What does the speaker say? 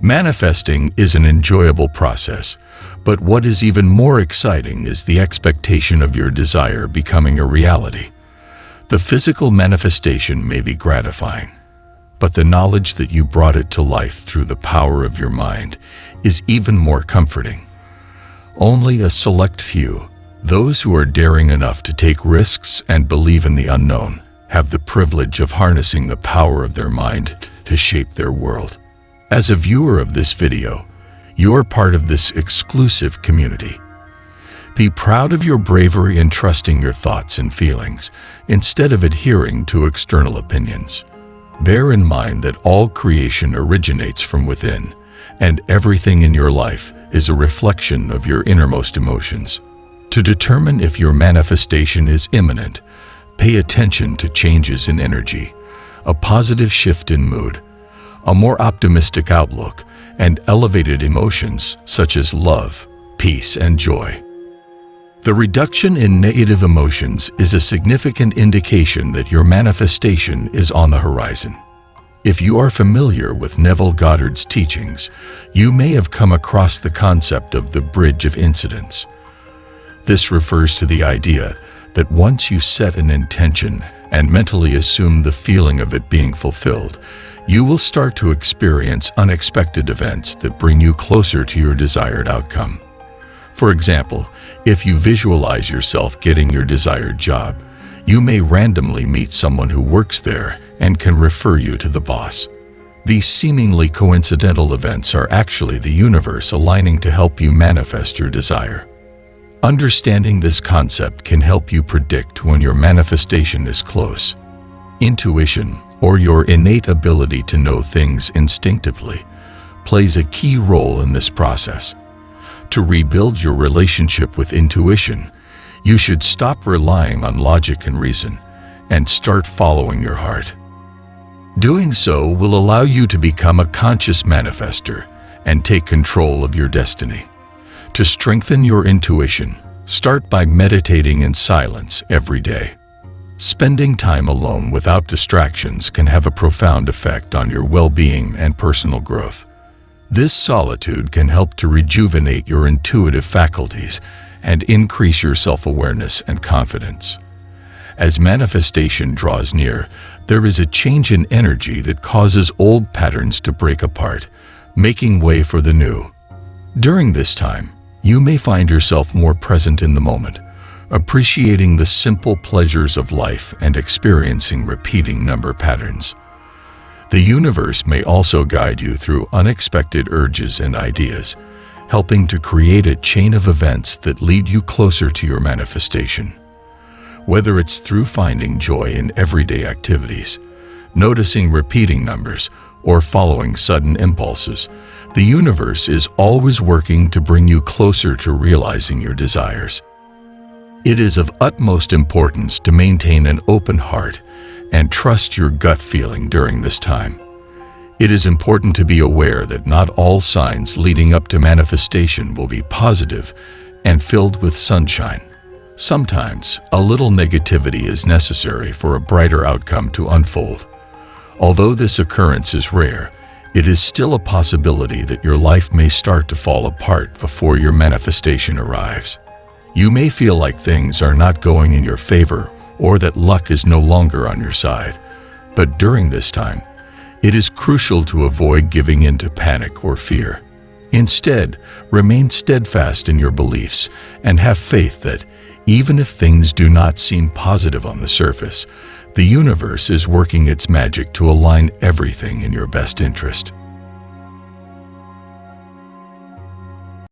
Manifesting is an enjoyable process, but what is even more exciting is the expectation of your desire becoming a reality. The physical manifestation may be gratifying, but the knowledge that you brought it to life through the power of your mind is even more comforting. Only a select few, those who are daring enough to take risks and believe in the unknown, have the privilege of harnessing the power of their mind to shape their world. As a viewer of this video, you are part of this exclusive community. Be proud of your bravery in trusting your thoughts and feelings instead of adhering to external opinions. Bear in mind that all creation originates from within, and everything in your life is a reflection of your innermost emotions. To determine if your manifestation is imminent, pay attention to changes in energy, a positive shift in mood, a more optimistic outlook, and elevated emotions such as love, peace, and joy. The reduction in negative emotions is a significant indication that your manifestation is on the horizon. If you are familiar with Neville Goddard's teachings, you may have come across the concept of the bridge of incidents. This refers to the idea that once you set an intention and mentally assume the feeling of it being fulfilled, you will start to experience unexpected events that bring you closer to your desired outcome. For example, if you visualize yourself getting your desired job, you may randomly meet someone who works there and can refer you to the boss. These seemingly coincidental events are actually the universe aligning to help you manifest your desire. Understanding this concept can help you predict when your manifestation is close. Intuition, or your innate ability to know things instinctively, plays a key role in this process. To rebuild your relationship with intuition, you should stop relying on logic and reason and start following your heart. Doing so will allow you to become a conscious manifester and take control of your destiny. To strengthen your intuition, start by meditating in silence every day. Spending time alone without distractions can have a profound effect on your well-being and personal growth. This solitude can help to rejuvenate your intuitive faculties and increase your self-awareness and confidence. As manifestation draws near, there is a change in energy that causes old patterns to break apart, making way for the new. During this time, you may find yourself more present in the moment, appreciating the simple pleasures of life and experiencing repeating number patterns. The universe may also guide you through unexpected urges and ideas, helping to create a chain of events that lead you closer to your manifestation. Whether it's through finding joy in everyday activities, noticing repeating numbers, or following sudden impulses, the universe is always working to bring you closer to realizing your desires. It is of utmost importance to maintain an open heart and trust your gut feeling during this time. It is important to be aware that not all signs leading up to manifestation will be positive and filled with sunshine. Sometimes, a little negativity is necessary for a brighter outcome to unfold. Although this occurrence is rare, it is still a possibility that your life may start to fall apart before your manifestation arrives. You may feel like things are not going in your favor or that luck is no longer on your side. But during this time, it is crucial to avoid giving in to panic or fear. Instead, remain steadfast in your beliefs and have faith that, even if things do not seem positive on the surface, the universe is working its magic to align everything in your best interest.